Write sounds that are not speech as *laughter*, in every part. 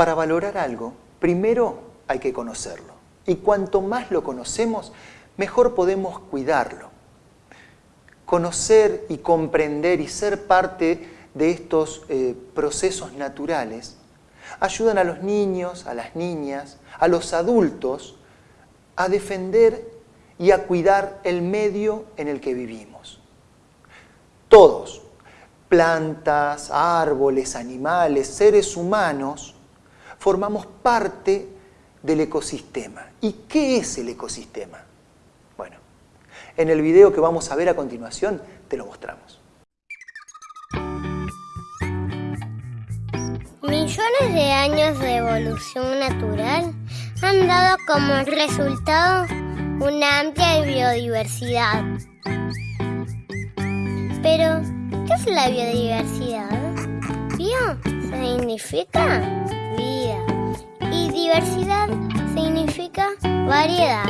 Para valorar algo, primero hay que conocerlo. Y cuanto más lo conocemos, mejor podemos cuidarlo. Conocer y comprender y ser parte de estos eh, procesos naturales ayudan a los niños, a las niñas, a los adultos a defender y a cuidar el medio en el que vivimos. Todos, plantas, árboles, animales, seres humanos, formamos parte del ecosistema. ¿Y qué es el ecosistema? Bueno, en el video que vamos a ver a continuación te lo mostramos. Millones de años de evolución natural han dado como resultado una amplia biodiversidad. Pero, ¿qué es la biodiversidad? Bio significa diversidad significa variedad.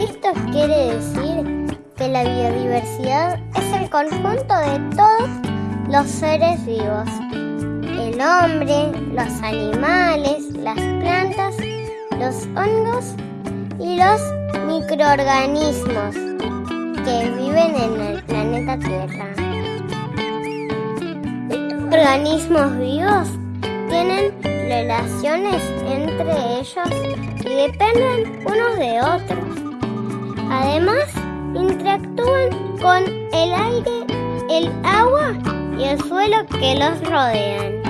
Esto quiere decir que la biodiversidad es el conjunto de todos los seres vivos el hombre, los animales, las plantas, los hongos y los microorganismos que viven en el planeta Tierra. Organismos vivos relaciones entre ellos y dependen unos de otros. Además, interactúan con el aire, el agua y el suelo que los rodean.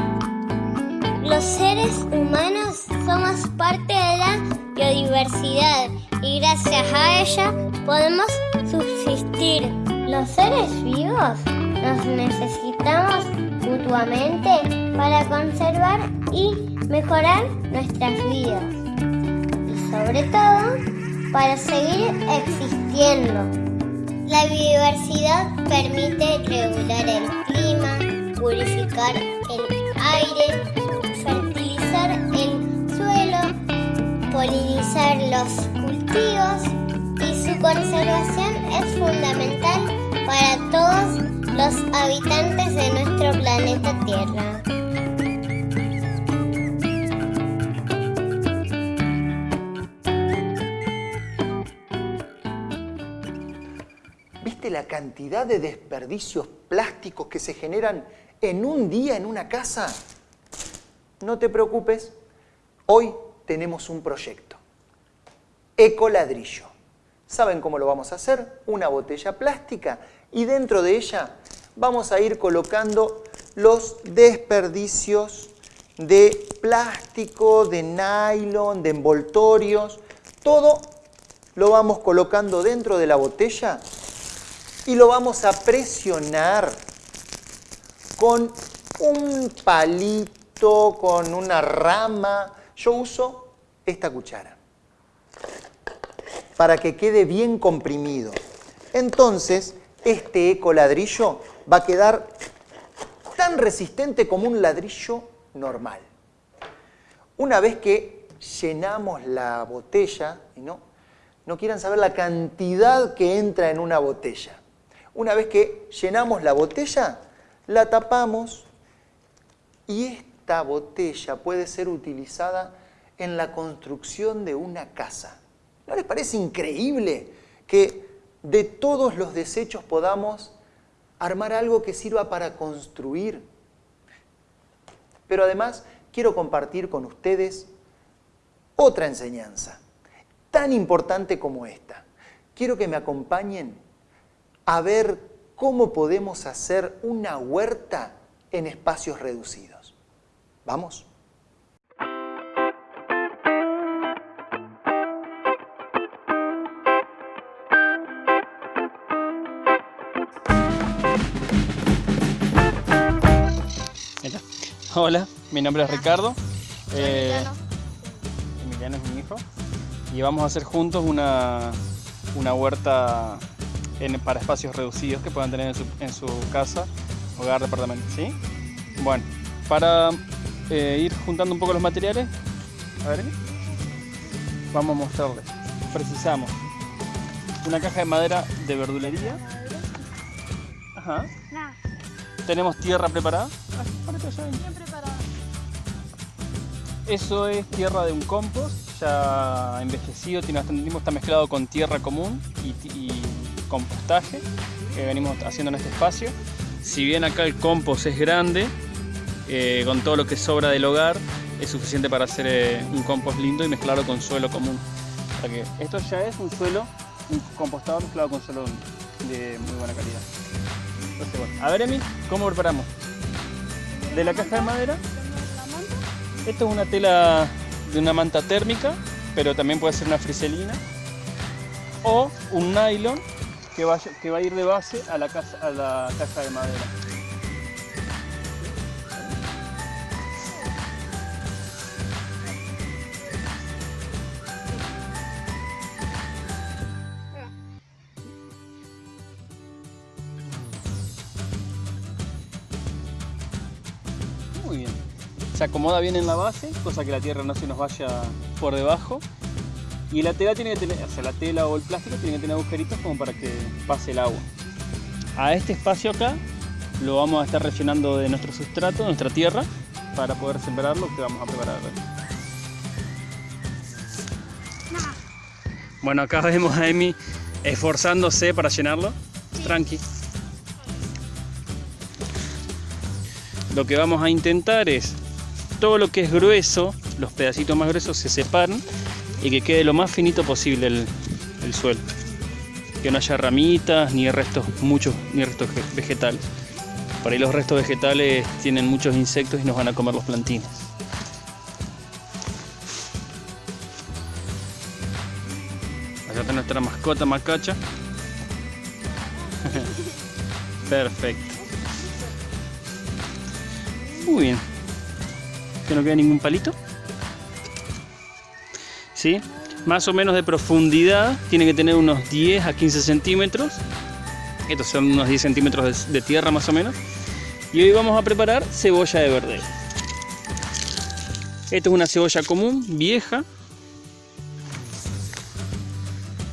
Los seres humanos somos parte de la biodiversidad y gracias a ella podemos subsistir. Los seres vivos nos necesitamos mutuamente para conservar y mejorar nuestras vidas. Y sobre todo, para seguir existiendo. La biodiversidad permite regular el clima, purificar el aire, polinizar los cultivos y su conservación es fundamental para todos los habitantes de nuestro planeta Tierra. Cantidad de desperdicios plásticos que se generan en un día en una casa? No te preocupes, hoy tenemos un proyecto. Ecoladrillo. ¿Saben cómo lo vamos a hacer? Una botella plástica y dentro de ella vamos a ir colocando los desperdicios de plástico, de nylon, de envoltorios, todo lo vamos colocando dentro de la botella y lo vamos a presionar con un palito, con una rama, yo uso esta cuchara para que quede bien comprimido. Entonces, este eco ladrillo va a quedar tan resistente como un ladrillo normal. Una vez que llenamos la botella, no, no quieran saber la cantidad que entra en una botella. Una vez que llenamos la botella, la tapamos y esta botella puede ser utilizada en la construcción de una casa. ¿No les parece increíble que de todos los desechos podamos armar algo que sirva para construir? Pero además quiero compartir con ustedes otra enseñanza, tan importante como esta. Quiero que me acompañen a ver cómo podemos hacer una huerta en espacios reducidos. ¿Vamos? Hola, mi nombre es Ricardo. Eh, Emiliano es mi hijo. Y vamos a hacer juntos una, huerta para espacios reducidos que puedan tener en su, casa, hogar, departamento. ¿sí? Bueno, para eh, ir juntando un poco los materiales, a ver, vamos a mostrarles. Precisamos una caja de madera de verdulería. Ajá. Tenemos tierra preparada. Bien preparada. Eso es tierra de un compost, ya envejecido, tiene bastante tiempo, está mezclado con tierra común y, compostaje que venimos haciendo en este espacio. Si bien acá el compost es grande, eh, con todo lo que sobra del hogar, es suficiente para hacer eh, un compost lindo y mezclarlo con suelo común. Esto ya es un suelo, un compostado mezclado con suelo de muy buena calidad. a ver Emi, ¿cómo preparamos? De la caja de madera esto es una tela de una manta térmica, pero también puede ser una friselina. O un nylon que va, que va a ir de base a la, casa, a la caja de madera. Muy bien se acomoda bien en la base, cosa que la tierra no se nos vaya por debajo. Y la tela tiene que tener, o sea, la tela o el plástico tiene que tener agujeritos como para que pase el agua. A este espacio acá lo vamos a estar rellenando de nuestro sustrato, nuestra tierra, para poder sembrar lo que vamos a preparar. Bueno, acá vemos a Emi esforzándose para llenarlo. Tranqui. Lo que vamos a intentar es todo lo que es grueso, los pedacitos más gruesos se separan y que quede lo más finito posible el, suelo. Que no haya ramitas ni restos, muchos, ni restos vegetales. Por ahí los restos vegetales tienen muchos insectos y nos van a comer los plantines. Acá está nuestra mascota macacha. *laughs* Perfecto. Muy bien que no queda ningún palito. Más o menos de profundidad, tiene que tener unos 10 a 15 centímetros. Estos son unos 10 centímetros de, tierra más o menos. Y hoy vamos a preparar cebolla de verde. Esto es una cebolla común, vieja.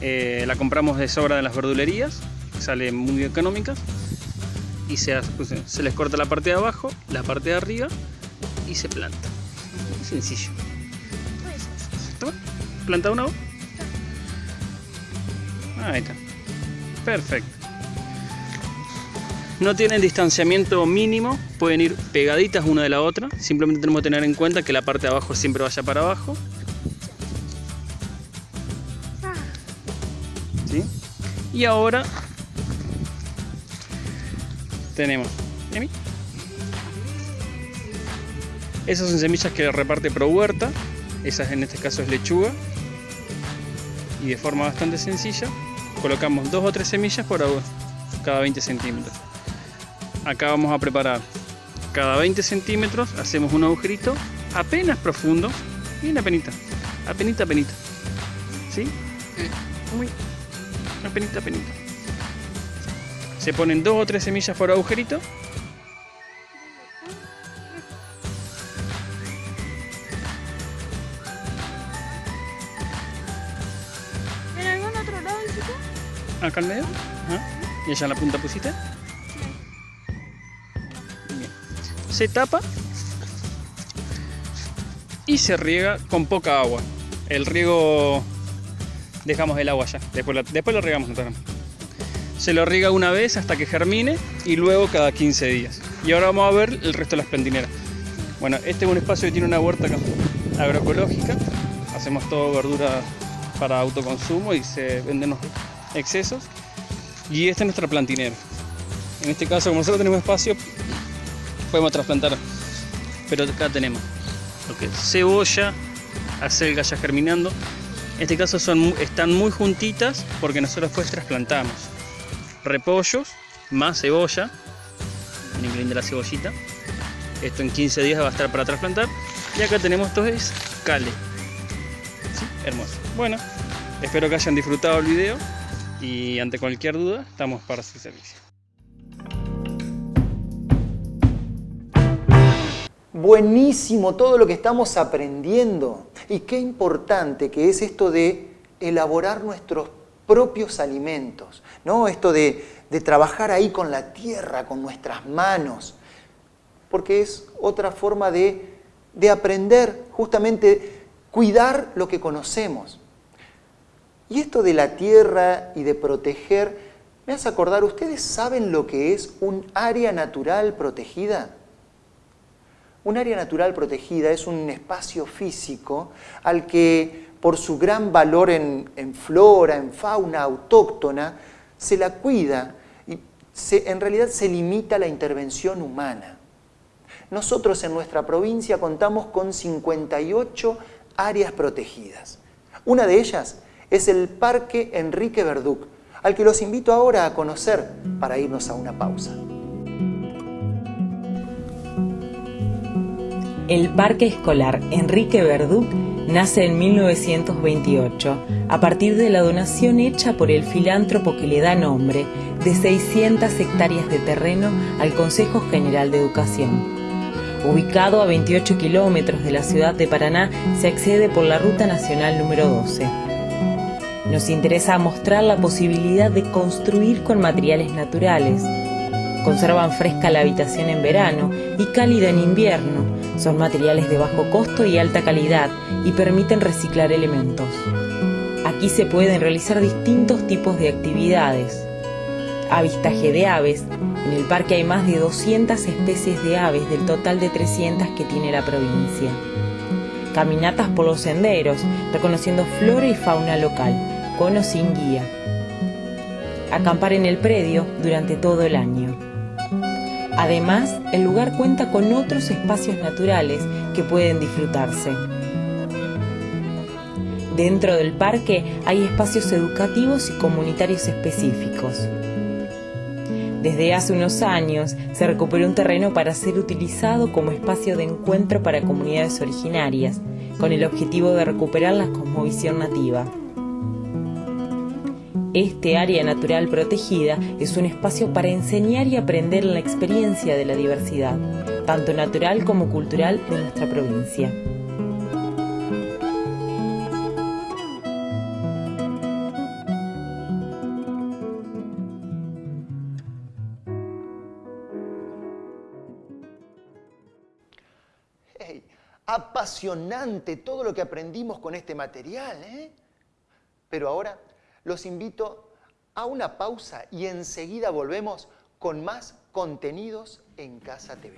Eh, la compramos de sobra en las verdulerías, sale muy económicas. Y se, pues, se les corta la parte de abajo, la parte de arriba y se planta. sencillo. ¿Planta una Ahí está. Perfecto. No tienen distanciamiento mínimo, pueden ir pegaditas una de la otra. Simplemente tenemos que tener en cuenta que la parte de abajo siempre vaya para abajo. ¿Sí? Y ahora tenemos. Esas son semillas que reparte Pro Huerta, esas en este caso es lechuga. Y de forma bastante sencilla colocamos dos o tres semillas por cada 20 centímetros. Acá vamos a preparar cada 20 centímetros, hacemos un agujerito apenas profundo y una penita, apenita, apenita. ¿Sí? Muy apenita, apenita. Se ponen dos o tres semillas por agujerito acá al medio. Y allá en la punta pusiste. Se tapa y se riega con poca agua. El riego dejamos el agua ya, después lo, después lo regamos Se lo riega una vez hasta que germine y luego cada 15 días. Y ahora vamos a ver el resto de las plantineras. Bueno, este es un espacio que tiene una huerta agroecológica. Hacemos todo verdura para autoconsumo y se venden excesos. Y esta es nuestra plantinera. En este caso, como nosotros tenemos espacio, podemos trasplantar. Pero acá tenemos lo que es cebolla, acelga ya germinando. En este caso son, están muy juntitas porque nosotros después trasplantamos repollos más cebolla. Miren la cebollita. Esto en 15 días va a estar para trasplantar. Y acá tenemos esto es cale. Hermoso. Bueno, espero que hayan disfrutado el video y ante cualquier duda estamos para su servicio. Buenísimo todo lo que estamos aprendiendo y qué importante que es esto de elaborar nuestros propios alimentos, ¿no? Esto de, de trabajar ahí con la tierra, con nuestras manos, porque es otra forma de de aprender justamente cuidar lo que conocemos. Y esto de la tierra y de proteger, me hace acordar, ¿ustedes saben lo que es un área natural protegida? Un área natural protegida es un espacio físico al que por su gran valor en, flora, en fauna autóctona, se la cuida y en realidad se limita la intervención humana. Nosotros en nuestra provincia contamos con 58 áreas protegidas. Una de ellas es el Parque Enrique Verduc, al que los invito ahora a conocer para irnos a una pausa. El Parque Escolar Enrique Verduc nace en 1928 a partir de la donación hecha por el filántropo que le da nombre de 600 hectáreas de terreno al Consejo General de Educación. Ubicado a 28 kilómetros de la ciudad de Paraná, se accede por la Ruta Nacional número 12. Nos interesa mostrar la posibilidad de construir con materiales naturales. Conservan fresca la habitación en verano y cálida en invierno. Son materiales de bajo costo y alta calidad y permiten reciclar elementos. Aquí se pueden realizar distintos tipos de actividades. Avistaje de aves, en el parque hay más de 200 especies de aves del total de 300 que tiene la provincia. Caminatas por los senderos, reconociendo flora y fauna local, con o sin guía. Acampar en el predio durante todo el año. Además, el lugar cuenta con otros espacios naturales que pueden disfrutarse. Dentro del parque hay espacios educativos y comunitarios específicos. Desde hace unos años se recuperó un terreno para ser utilizado como espacio de encuentro para comunidades originarias, con el objetivo de recuperar la cosmovisión nativa. Este área natural protegida es un espacio para enseñar y aprender la experiencia de la diversidad, tanto natural como cultural de nuestra provincia. apasionante todo lo que aprendimos con este material. ¿eh? Pero ahora los invito a una pausa y enseguida volvemos con más contenidos en Casa TV.